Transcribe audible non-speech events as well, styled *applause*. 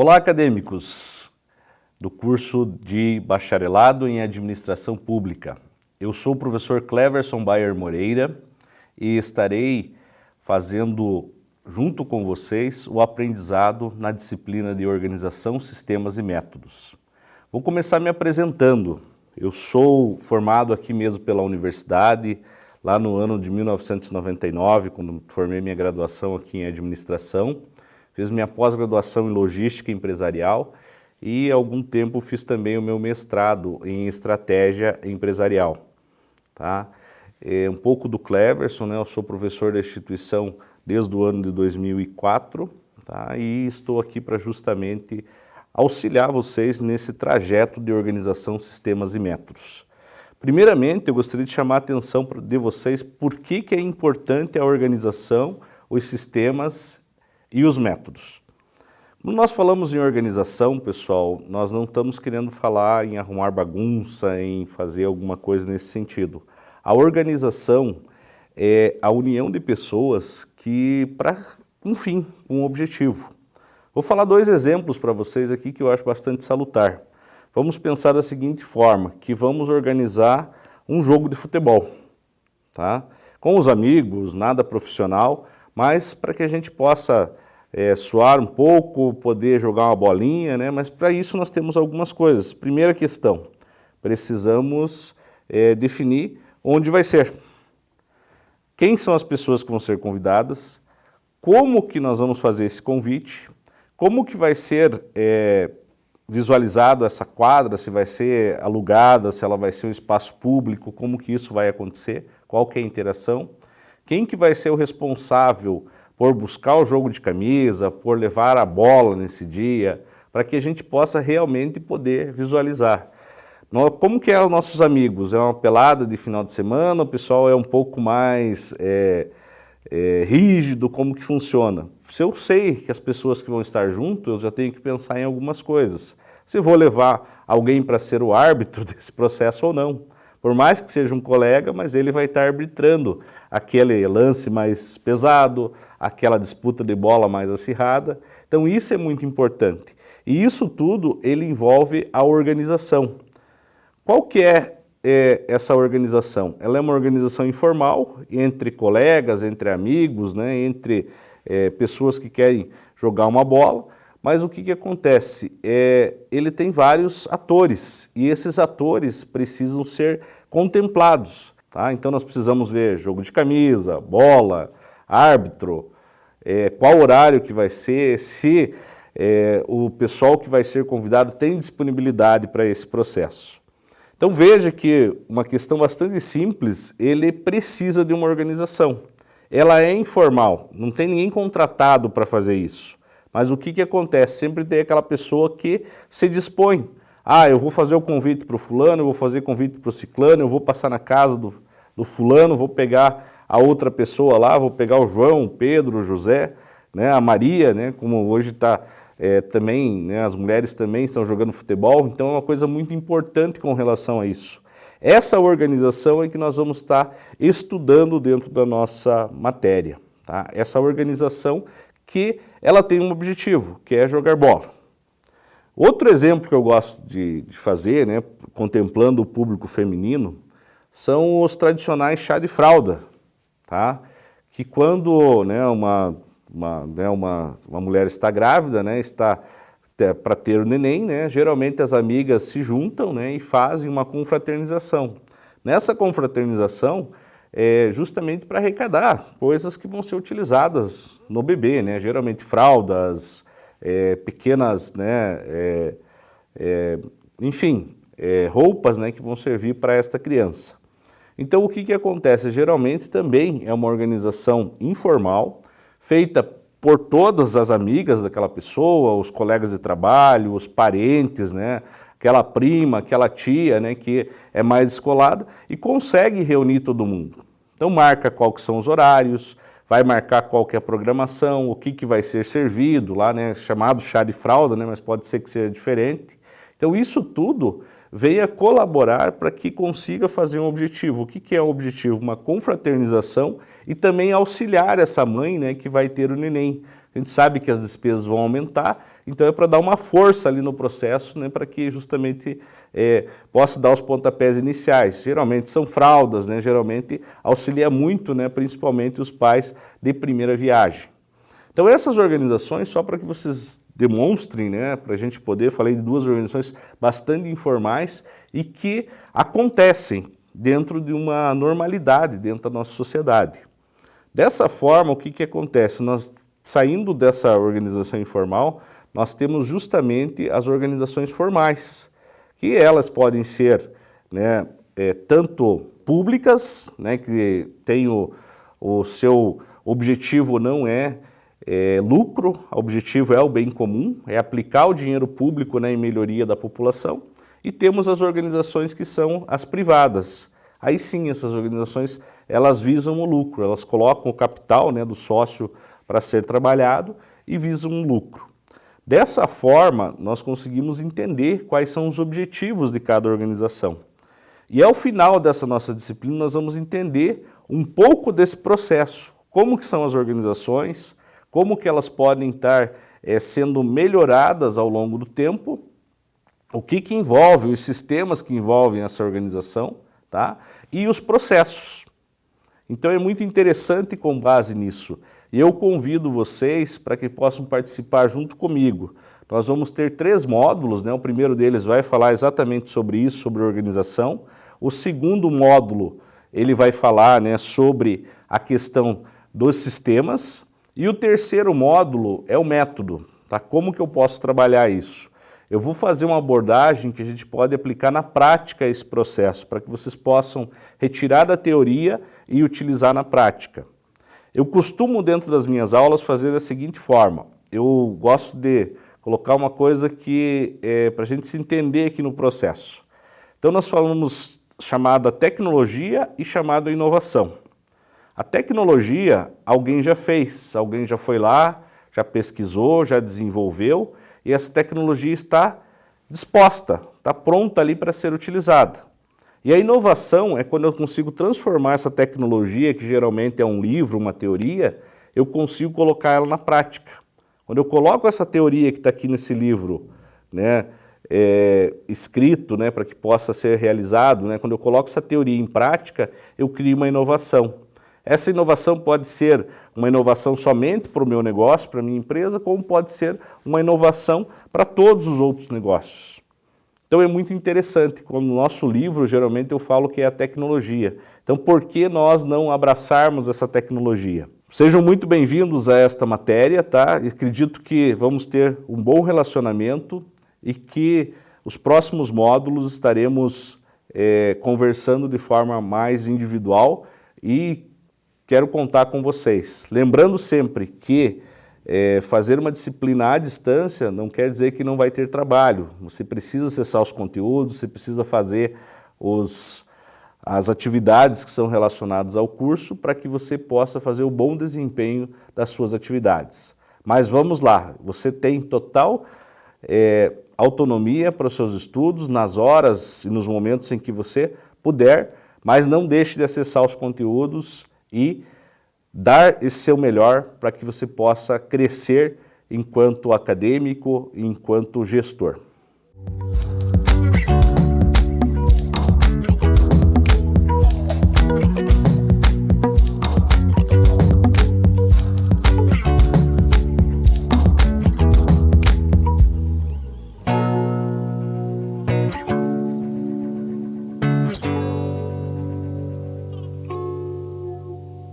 Olá, acadêmicos do curso de Bacharelado em Administração Pública. Eu sou o professor Cleverson Bayer Moreira e estarei fazendo, junto com vocês, o aprendizado na disciplina de Organização, Sistemas e Métodos. Vou começar me apresentando. Eu sou formado aqui mesmo pela universidade, lá no ano de 1999, quando formei minha graduação aqui em Administração, Fiz minha pós-graduação em Logística Empresarial e algum tempo fiz também o meu mestrado em Estratégia Empresarial. Tá? É um pouco do Cleverson, né? eu sou professor da instituição desde o ano de 2004 tá? e estou aqui para justamente auxiliar vocês nesse trajeto de organização, sistemas e métodos. Primeiramente, eu gostaria de chamar a atenção de vocês por que, que é importante a organização, os sistemas e os métodos. Quando nós falamos em organização, pessoal, nós não estamos querendo falar em arrumar bagunça, em fazer alguma coisa nesse sentido. A organização é a união de pessoas que, para um fim, um objetivo. Vou falar dois exemplos para vocês aqui que eu acho bastante salutar. Vamos pensar da seguinte forma, que vamos organizar um jogo de futebol, tá? Com os amigos, nada profissional, mas para que a gente possa é, suar um pouco, poder jogar uma bolinha, né? mas para isso nós temos algumas coisas. Primeira questão, precisamos é, definir onde vai ser. Quem são as pessoas que vão ser convidadas, como que nós vamos fazer esse convite, como que vai ser é, visualizado essa quadra, se vai ser alugada, se ela vai ser um espaço público, como que isso vai acontecer, qual que é a interação, quem que vai ser o responsável por buscar o jogo de camisa, por levar a bola nesse dia, para que a gente possa realmente poder visualizar. Como que é os nossos amigos? É uma pelada de final de semana, o pessoal é um pouco mais é, é, rígido, como que funciona? Se eu sei que as pessoas que vão estar junto, eu já tenho que pensar em algumas coisas. Se vou levar alguém para ser o árbitro *laughs* desse processo ou não. Por mais que seja um colega, mas ele vai estar arbitrando aquele lance mais pesado, aquela disputa de bola mais acirrada. Então isso é muito importante. E isso tudo ele envolve a organização. Qual que é, é essa organização? Ela é uma organização informal, entre colegas, entre amigos, né, entre é, pessoas que querem jogar uma bola, mas o que, que acontece? É, ele tem vários atores e esses atores precisam ser contemplados. Tá? Então nós precisamos ver jogo de camisa, bola, árbitro, é, qual horário que vai ser, se é, o pessoal que vai ser convidado tem disponibilidade para esse processo. Então veja que uma questão bastante simples, ele precisa de uma organização. Ela é informal, não tem ninguém contratado para fazer isso. Mas o que, que acontece? Sempre tem aquela pessoa que se dispõe. Ah, eu vou fazer o convite para o fulano, eu vou fazer convite para o ciclano, eu vou passar na casa do, do fulano, vou pegar a outra pessoa lá, vou pegar o João, o Pedro, o José, né, a Maria, né, como hoje está é, também, né, as mulheres também estão jogando futebol, então é uma coisa muito importante com relação a isso. Essa organização é que nós vamos estar estudando dentro da nossa matéria. Tá? Essa organização que ela tem um objetivo, que é jogar bola. Outro exemplo que eu gosto de, de fazer, né, contemplando o público feminino, são os tradicionais chá de fralda, tá? que quando né, uma, uma, né, uma, uma mulher está grávida, né, está para ter o neném, né, geralmente as amigas se juntam né, e fazem uma confraternização. Nessa confraternização, é, justamente para arrecadar coisas que vão ser utilizadas no bebê, né? geralmente fraldas, é, pequenas, né, é, é enfim, é, roupas né, que vão servir para esta criança. Então o que, que acontece? Geralmente também é uma organização informal, feita por todas as amigas daquela pessoa, os colegas de trabalho, os parentes, né? aquela prima, aquela tia, né, que é mais descolada e consegue reunir todo mundo. Então marca qual que são os horários, vai marcar qual que é a programação, o que, que vai ser servido lá, né, chamado chá de fralda, né, mas pode ser que seja diferente. Então isso tudo venha colaborar para que consiga fazer um objetivo. O que, que é o objetivo? Uma confraternização e também auxiliar essa mãe né, que vai ter o neném. A gente sabe que as despesas vão aumentar, então é para dar uma força ali no processo, né, para que justamente é, possa dar os pontapés iniciais. Geralmente são fraldas, né, geralmente auxilia muito, né, principalmente os pais de primeira viagem. Então essas organizações, só para que vocês demonstrem, né, para a gente poder, falei de duas organizações bastante informais e que acontecem dentro de uma normalidade dentro da nossa sociedade. Dessa forma, o que, que acontece? Nós, saindo dessa organização informal, nós temos justamente as organizações formais, que elas podem ser né, é, tanto públicas, né, que tem o, o seu objetivo não é é, lucro, o objetivo é o bem comum, é aplicar o dinheiro público né, em melhoria da população, e temos as organizações que são as privadas. Aí sim, essas organizações, elas visam o lucro, elas colocam o capital né, do sócio para ser trabalhado e visam um lucro. Dessa forma, nós conseguimos entender quais são os objetivos de cada organização. E ao final dessa nossa disciplina, nós vamos entender um pouco desse processo, como que são as organizações, como que elas podem estar é, sendo melhoradas ao longo do tempo, o que, que envolve, os sistemas que envolvem essa organização, tá? e os processos. Então é muito interessante com base nisso. E eu convido vocês para que possam participar junto comigo. Nós vamos ter três módulos, né? o primeiro deles vai falar exatamente sobre isso, sobre organização. O segundo módulo, ele vai falar né, sobre a questão dos sistemas, e o terceiro módulo é o método, tá? Como que eu posso trabalhar isso? Eu vou fazer uma abordagem que a gente pode aplicar na prática esse processo, para que vocês possam retirar da teoria e utilizar na prática. Eu costumo, dentro das minhas aulas, fazer da seguinte forma. Eu gosto de colocar uma coisa que é para a gente se entender aqui no processo. Então nós falamos chamada tecnologia e chamada inovação. A tecnologia alguém já fez, alguém já foi lá, já pesquisou, já desenvolveu e essa tecnologia está disposta, está pronta ali para ser utilizada. E a inovação é quando eu consigo transformar essa tecnologia, que geralmente é um livro, uma teoria, eu consigo colocar ela na prática. Quando eu coloco essa teoria que está aqui nesse livro, né, é, escrito né, para que possa ser realizado, né, quando eu coloco essa teoria em prática, eu crio uma inovação. Essa inovação pode ser uma inovação somente para o meu negócio, para a minha empresa, como pode ser uma inovação para todos os outros negócios. Então é muito interessante, como no nosso livro, geralmente eu falo que é a tecnologia. Então por que nós não abraçarmos essa tecnologia? Sejam muito bem-vindos a esta matéria, tá? Acredito que vamos ter um bom relacionamento e que os próximos módulos estaremos é, conversando de forma mais individual e quero contar com vocês. Lembrando sempre que é, fazer uma disciplina à distância não quer dizer que não vai ter trabalho. Você precisa acessar os conteúdos, você precisa fazer os, as atividades que são relacionadas ao curso para que você possa fazer o bom desempenho das suas atividades. Mas vamos lá, você tem total é, autonomia para os seus estudos, nas horas e nos momentos em que você puder, mas não deixe de acessar os conteúdos e dar esse seu melhor para que você possa crescer enquanto acadêmico, enquanto gestor.